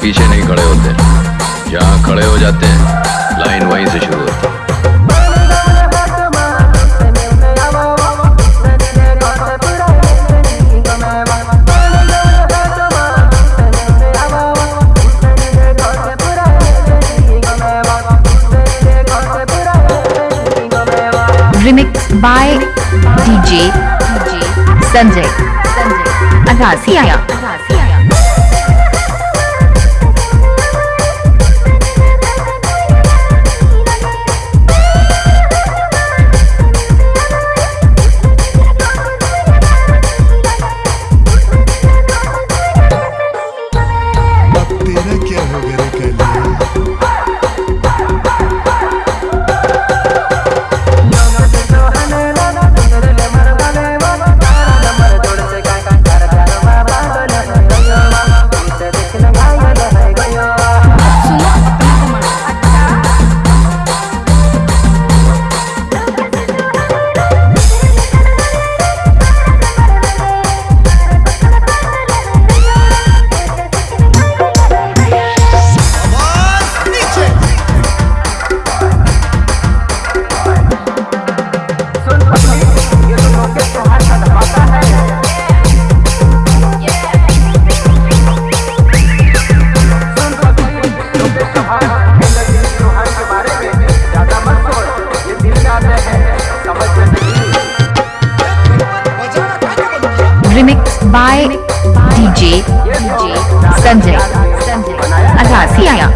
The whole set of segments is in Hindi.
पीछे नहीं खड़े होते। जहाँ खड़े हो जाते हैं, लाइन वहीं से शुरू होती है। Remixed by DJ Sanjay Aghasi आया remix by DJ Sanjay Agashi आया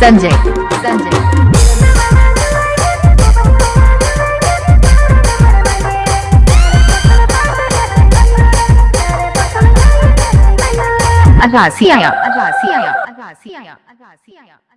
Sanjay. Sanjay. Agassia. Agassia. Agassia. Agassia.